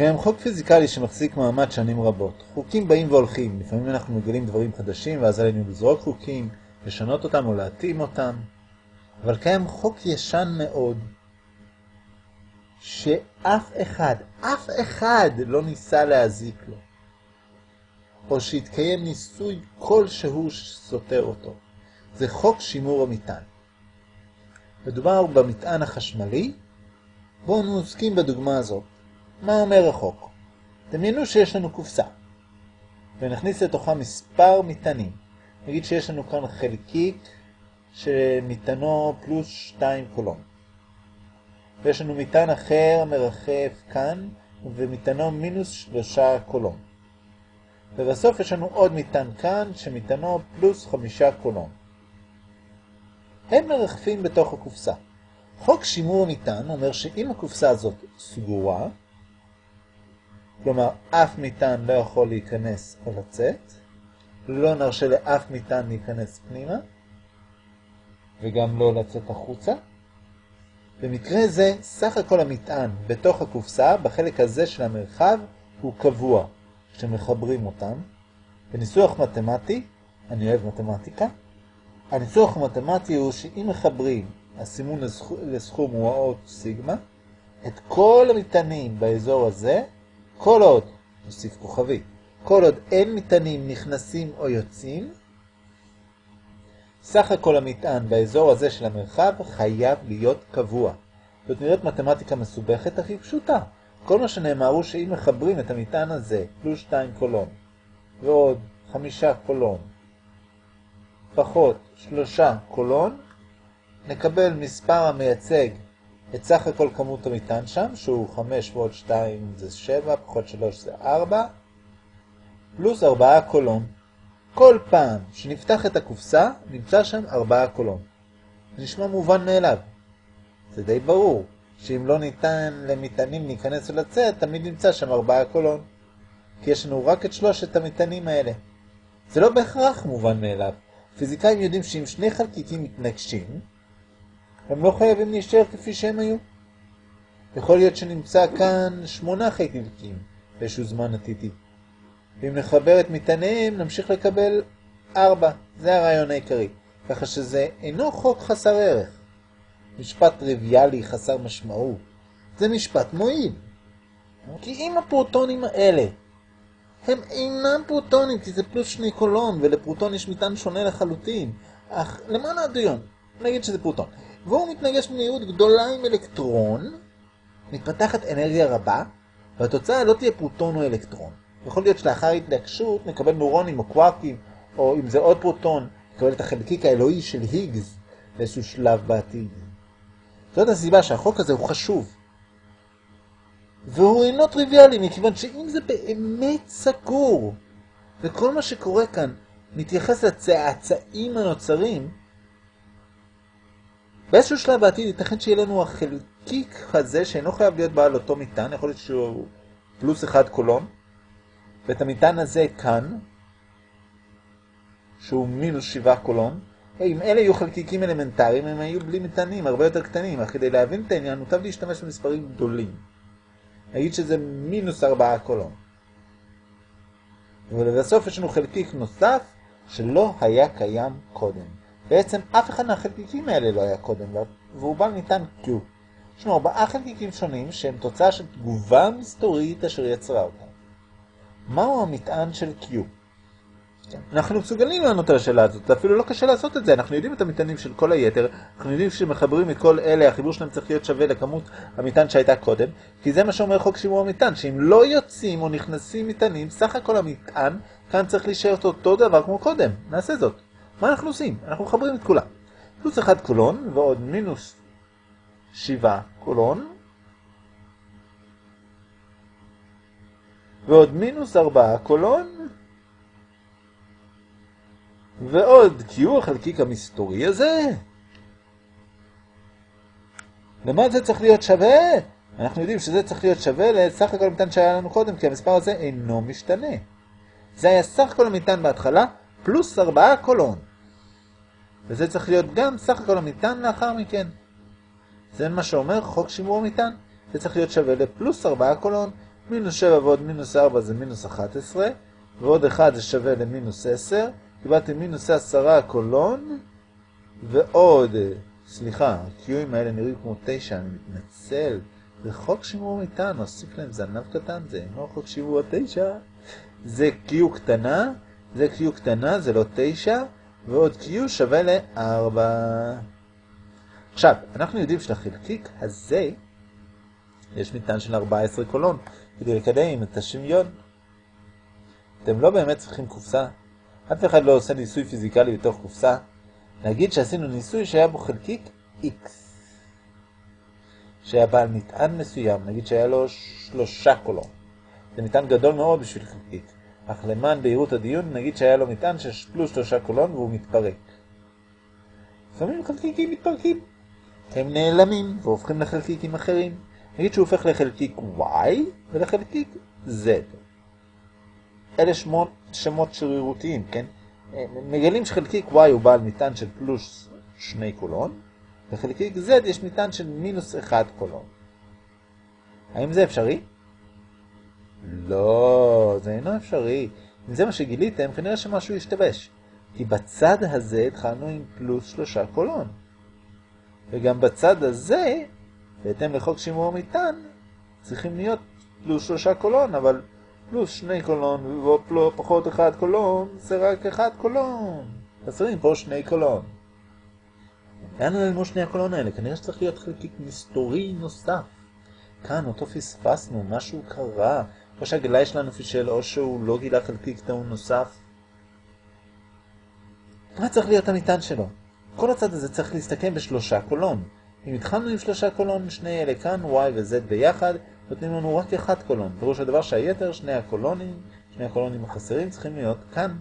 קיים חוק פיזיקלי שמחזיק מעמד שנים רבות. חוקים באים והולכים, לפעמים אנחנו מגלים דברים חדשים ואז עלינו לזרוק חוקים, לשנות אותם או להתאים אותם. אבל קיים חוק ישן מאוד, שאף אחד, אף אחד לא ניסה להזיק לו, או שהתקיים ניסוי כלשהו שסותר אותו. זה חוק שימור המטען. מדובר במטען החשמלי, בואו נעסקים בדוגמה הזאת. מה אומר החוק? דמיינו שיש לנו קופסה, ונכניס לתוכה מספר מטענים. נגיד שיש לנו כאן חלקיק שמטענו פלוס 2 קולון. ויש לנו מטען אחר מרחף כאן, ומטענו מינוס 3 קולון. ובסוף יש לנו עוד מטען כאן, שמטענו פלוס 5 קולון. הם מרחפים בתוך הקופסה. חוק שימור מטען אומר שאם הקופסה הזאת סגורה, כלומר אף מטען לא יכול להיכנס או לצאת, לא נרשה לאף מטען להיכנס פנימה, וגם לא לצאת החוצה. במקרה זה, סך הכל המטען בתוך הקופסה, בחלק הזה של המרחב, הוא קבוע כשמחברים אותם. בניסוח מתמטי, אני אוהב מתמטיקה, הניסוח המתמטי הוא שאם מחברים, הסימון לסכום הוא האות סיגמה, את כל המטענים באזור הזה, כל עוד, נוסיף כוכבי, כל עוד אין מטענים נכנסים או יוצאים, סך הכל המטען באזור הזה של המרחב חייב להיות קבוע. זאת נראית מתמטיקה מסובכת הכי פשוטה. כל מה שנאמר הוא שאם מחברים את המטען הזה, פלוס 2 קולון, ועוד 5 קולון, פחות 3 קולון, נקבל מספר המייצג את סך הכל כמות המטען שם, שהוא 5 ועוד 2 זה 7, פחות 3 זה 4, פלוס 4 קולון. כל פעם שנפתח את הקופסה, נמצא שם 4 קולון. זה נשמע מובן מאליו. זה די ברור, שאם לא ניתן למטענים להיכנס ולצאת, תמיד נמצא שם 4 קולון. כי יש לנו רק את שלושת המטענים האלה. זה לא בהכרח מובן מאליו. פיזיקאים יודעים שאם שני חלקיקים מתנגשים, הם לא חייבים להישאר כפי שהם היו. יכול להיות שנמצא כאן שמונה חלקיקים באיזשהו זמן עתידי. ואם נחבר את מטעניהם, נמשיך לקבל ארבע. זה הרעיון העיקרי. ככה שזה אינו חוק חסר ערך. משפט טריוויאלי חסר משמעות. זה משפט מועיל. כי אם הפרוטונים האלה הם אינם פרוטונים, כי זה פלוס שני קולון, ולפרוטון יש מטען שונה לחלוטין. אך למען הדיון, נגיד שזה פרוטון. והוא מתנגש במהירות גדולה עם אלקטרון, מתפתחת אנרגיה רבה, והתוצאה לא תהיה פרוטון או אלקטרון. יכול להיות שלאחר התנגשות נקבל נורונים או קוואקים, או אם זה עוד פרוטון, נקבל את החלקיק האלוהי של היגס באיזשהו שלב בעתיד. זאת הסיבה שהחוק הזה הוא חשוב. והוא אינו טריוויאלי, מכיוון שאם זה באמת סגור, וכל מה שקורה כאן מתייחס לצאצאים הנוצרים, באיזשהו שלב בעתיד ייתכן שיהיה לנו החלקיק הזה שאינו חייב להיות בעל אותו מטען, יכול להיות שהוא פלוס אחד קולון, ואת המטען הזה כאן, שהוא מינוס שבעה קולון, אם אלה יהיו חלקיקים אלמנטריים, הם היו בלי מטענים, הרבה יותר קטנים, אך כדי להבין את העניין, מוטב להשתמש במספרים גדולים. נגיד שזה מינוס ארבעה קולון. ולבסוף יש לנו חלקיק נוסף שלא היה קיים קודם. בעצם אף אחד מהחלקיקים האלה לא היה קודם, והוא בא ניתן Q. יש לנו ארבעה חלקיקים שונים שהם תוצאה של תגובה מסתורית אשר יצרה אותם. מהו המטען של Q? אנחנו מסוגלים לענות על השאלה הזאת, אפילו לא קשה לעשות את זה, אנחנו יודעים את המטענים של כל היתר, אנחנו יודעים שמחברים את כל אלה, החיבור שלהם צריך להיות שווה לכמות המטען שהייתה קודם, כי זה מה שאומר חוק שימור המטען, שאם לא יוצאים או נכנסים מטענים, סך הכל המטען כאן צריך להישאר אותו דבר כמו קודם, נעשה זאת. מה אנחנו עושים? אנחנו מחברים את כולם. פלוס 1 קולון ועוד מינוס 7 קולון, ועוד מינוס 4 קולון, ועוד קיו החלקיק המסתורי הזה. למה זה צריך להיות שווה? אנחנו יודעים שזה צריך להיות שווה לסך הכל המטען שהיה לנו קודם, כי המספר הזה אינו משתנה. זה היה סך הכל המטען בהתחלה, פלוס 4 קולון. וזה צריך להיות גם סך הכל המטען לאחר מכן. זה מה שאומר חוק שימור המטען. זה צריך להיות שווה לפלוס 4 קולון, מינוס 7 ועוד מינוס 4 זה מינוס 11, ועוד 1 זה שווה למינוס 10, קיבלתי מינוס 10 קולון, ועוד, סליחה, הקיואים האלה נראים כמו 9, אני מתנצל, זה חוק שימור מטען, נוסיף להם זנב קטן, זה אינו חוק שימור 9, זה קיו קטנה, זה קיו קטנה, זה לא 9, ועוד קיו שווה ל-4. עכשיו, אנחנו יודעים שלחלקיק הזה יש מטען של 14 קולון, כדי לקדם את השוויון. אתם לא באמת צריכים קופסה. אף אחד לא עושה ניסוי פיזיקלי בתוך קופסה. נגיד שעשינו ניסוי שהיה בו חלקיק X, שהיה בעל מטען מסוים, נגיד שהיה לו שלושה קולון. זה מטען גדול מאוד בשביל חלקיק. אך למען בהירות הדיון, נגיד שהיה לו מטען של פלוס שלושה קולון והוא מתפרק. לפעמים חלקיקים מתפרקים. הם נעלמים והופכים לחלקיקים אחרים. נגיד שהוא הופך לחלקיק Y ולחלקיק Z. אלה שמות, שמות שרירותיים, כן? מגלים שחלקיק Y הוא בעל מטען של פלוס שני קולון, לחלקיק Z יש מטען של מינוס אחד קולון. האם זה אפשרי? לא, זה אינו אפשרי. אם זה מה שגיליתם, כנראה שמשהו ישתבש. כי בצד הזה התחלנו עם פלוס שלושה קולון. וגם בצד הזה, בהתאם לחוק שימור המטען, צריכים להיות פלוס שלושה קולון, אבל פלוס שני קולון ופחות אחד קולון, זה רק אחד קולון. חסרים פה שני קולון. לאן נעלמו שני הקולון האלה? כנראה שצריך להיות חלקיק מסתורי נוסף. כאן אותו פספסנו, משהו קרה, או שהגלאי שלנו פישל, או שהוא לא גילה חלקיק טעון נוסף. מה צריך להיות המטען שלו? כל הצד הזה צריך להסתכם בשלושה קולון. אם התחלנו עם שלושה קולון, שני אלה כאן, y ו-z ביחד, נותנים לנו רק אחד קולון. פירוש הדבר שהיתר, שני הקולונים, שני הקולונים החסרים צריכים להיות כאן.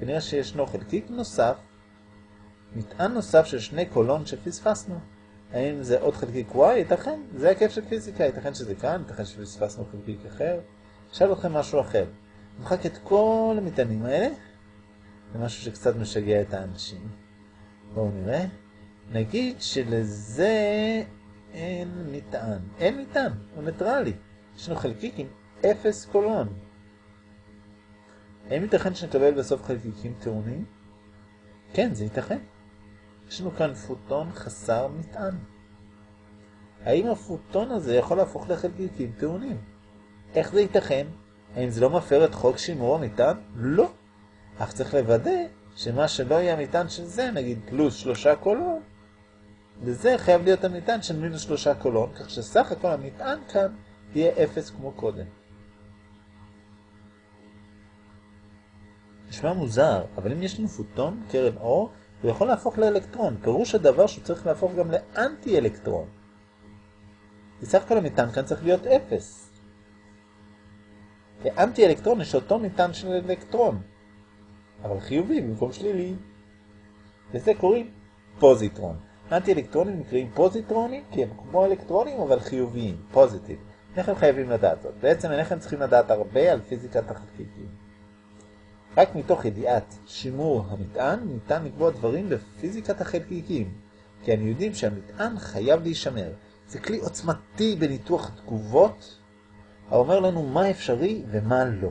כנראה שישנו חלקיק נוסף, מטען נוסף של שני קולון שפספסנו. האם זה עוד חלקיק y? ייתכן, זה הכיף של פיזיקה, ייתכן שזה כאן, ייתכן שפספסנו חלקיק אחר. אשאל אתכם משהו אחר. נמחק את כל המטענים האלה, זה משהו שקצת משגע את האנשים. בואו נראה. נגיד שלזה אין מטען. אין מטען, הוא ניטרלי. יש לנו חלקיק עם אפס קולון. האם ייתכן שנקבל בסוף חלקיקים טעונים? כן, זה ייתכן. יש לנו כאן פוטון חסר מטען. האם הפוטון הזה יכול להפוך לחלקיקים טעונים? איך זה ייתכן? האם זה לא מפר את חוק שימור המטען? לא. אך צריך לוודא שמה שלא יהיה המטען של זה, נגיד פלוס שלושה קולון, לזה חייב להיות המטען של מינוס שלושה קולון, כך שסך הכל המטען כאן יהיה אפס כמו קודם. נשמע מוזר, אבל אם יש לנו פוטון, קרן אור, הוא יכול להפוך לאלקטרון. פירוש הדבר שהוא צריך להפוך גם לאנטי אלקטרון. כי סך הכל המטען כאן צריך להיות אפס. כאנטי אלקטרון יש אותו מטען של אלקטרון, אבל חיובי במקום שלילי. לזה קוראים פוזיטרון. אנטי אלקטרונים נקראים פוזיטרונים כי הם כמו אלקטרונים אבל חיוביים, פוזיטיב. אינכם חייבים לדעת זאת. בעצם אינכם צריכים לדעת הרבה על פיזיקת החלקיקים. רק מתוך ידיעת שימור המטען ניתן לקבוע דברים בפיזיקת החלקיקים, כי אנו יודעים שהמטען חייב להישמר. זה כלי עוצמתי בניתוח תגובות, האומר לנו מה אפשרי ומה לא.